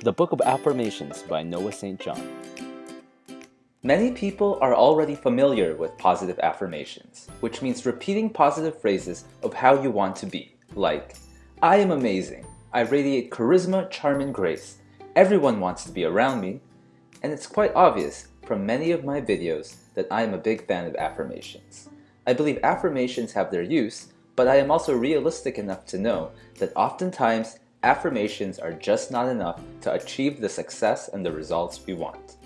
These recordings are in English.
The Book of Afformations by Noah St. John. Many people are already familiar with positive affirmations, which means repeating positive phrases of how you want to be, like, I am amazing, I radiate charisma, charm, and grace, everyone wants to be around me, and it's quite obvious from many of my videos that I am a big fan of affirmations. I believe affirmations have their use, but I am also realistic enough to know that oftentimes affirmations are just not enough to achieve the success and the results we want.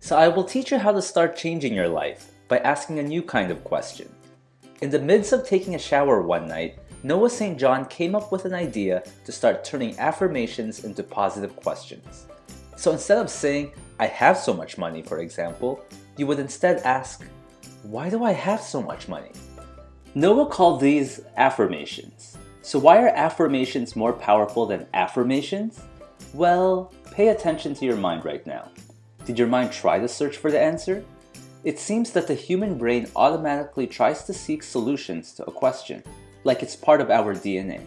So I will teach you how to start changing your life by asking a new kind of question. In the midst of taking a shower one night, Noah St. John came up with an idea to start turning affirmations into positive questions. So instead of saying, I have so much money, for example, you would instead ask, why do I have so much money? Noah called these afformations. So why are afformations more powerful than affirmations? Well, pay attention to your mind right now. Did your mind try to search for the answer? It seems that the human brain automatically tries to seek solutions to a question, like it's part of our DNA.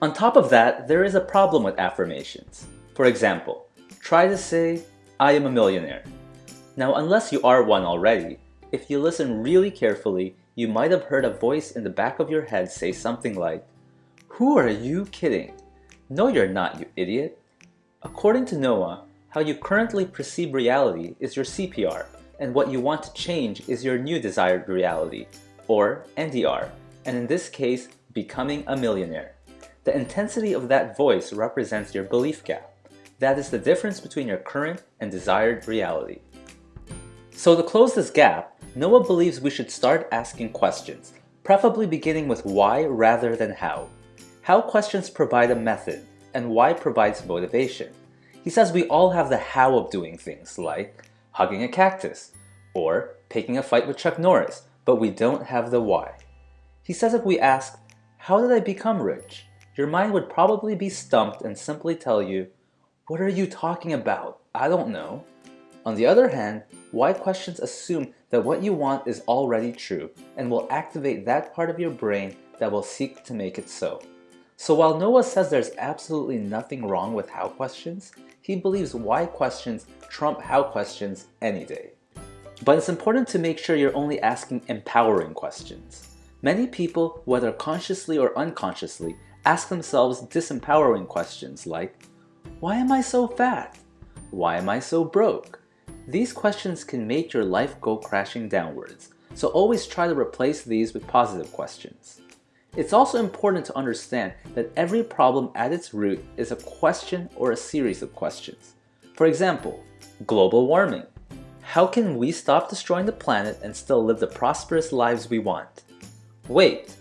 On top of that, there is a problem with affirmations. For example, try to say, I am a millionaire. Now, unless you are one already, if you listen really carefully, you might have heard a voice in the back of your head say something like, who are you kidding? No, you're not, you idiot. According to Noah, how you currently perceive reality is your CPR, and what you want to change is your new desired reality, or NDR, and in this case, becoming a millionaire. The intensity of that voice represents your belief gap. That is the difference between your current and desired reality. So to close this gap, Noah believes we should start asking questions, preferably beginning with why rather than how. How questions provide a method, and why provides motivation. He says we all have the how of doing things, like hugging a cactus, or picking a fight with Chuck Norris, but we don't have the why. He says if we ask, how did I become rich? Your mind would probably be stumped and simply tell you, what are you talking about? I don't know. On the other hand, why questions assume that what you want is already true and will activate that part of your brain that will seek to make it so. So while Noah says there's absolutely nothing wrong with how questions, he believes why questions trump how questions any day. But it's important to make sure you're only asking empowering questions. Many people, whether consciously or unconsciously, ask themselves disempowering questions like, why am I so fat? Why am I so broke? These questions can make your life go crashing downwards, so always try to replace these with positive questions. It's also important to understand that every problem at its root is a question or a series of questions. For example, global warming. How can we stop destroying the planet and still live the prosperous lives we want? Weight.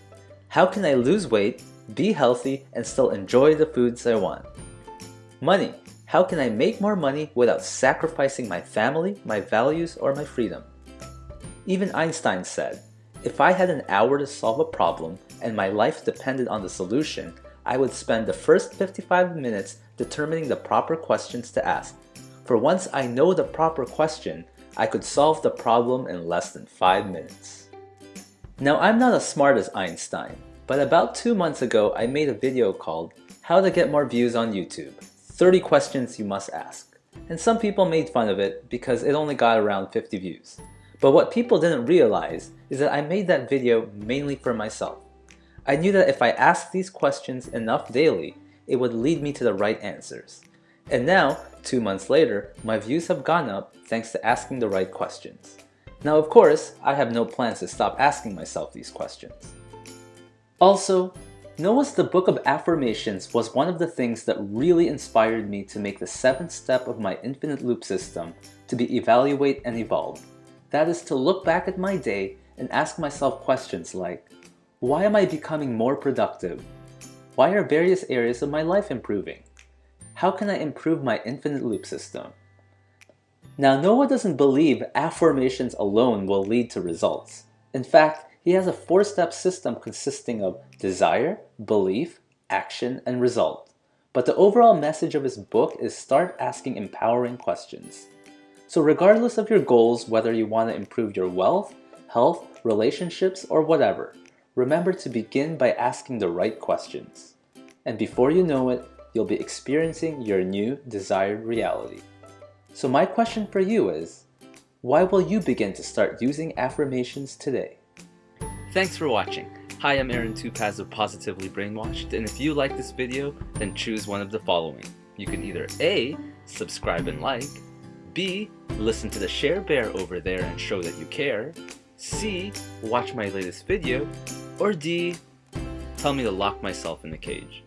How can I lose weight, be healthy, and still enjoy the foods I want? Money. How can I make more money without sacrificing my family, my values, or my freedom? Even Einstein said, if I had an hour to solve a problem, and my life depended on the solution, I would spend the first 55 minutes determining the proper questions to ask. For once I know the proper question, I could solve the problem in less than 5 minutes. Now I'm not as smart as Einstein, but about 2 months ago I made a video called How to Get More Views on YouTube 30 Questions You Must Ask. And some people made fun of it because it only got around 50 views. But what people didn't realize is that I made that video mainly for myself. I knew that if I asked these questions enough daily, it would lead me to the right answers. And now, two months later, my views have gone up thanks to asking the right questions. Now of course, I have no plans to stop asking myself these questions. Also, Noah's The Book of Afformations was one of the things that really inspired me to make the seventh step of my infinite loop system to be evaluate and evolve. That is to look back at my day and ask myself questions like, why am I becoming more productive? Why are various areas of my life improving? How can I improve my infinite loop system? Now Noah doesn't believe affirmations alone will lead to results. In fact, he has a four-step system consisting of desire, belief, action, and result. But the overall message of his book is start asking empowering questions. So regardless of your goals, whether you want to improve your wealth, health, relationships, or whatever, remember to begin by asking the right questions. And before you know it, you'll be experiencing your new desired reality. So my question for you is, why will you begin to start using afformations today? Thanks for watching. Hi, I'm Aaron Tupaz of Positively Brainwashed, and if you like this video, then choose one of the following. You can either A, subscribe and like, B, listen to the share bear over there and show that you care, C, watch my latest video, or D, tell me to lock myself in the cage.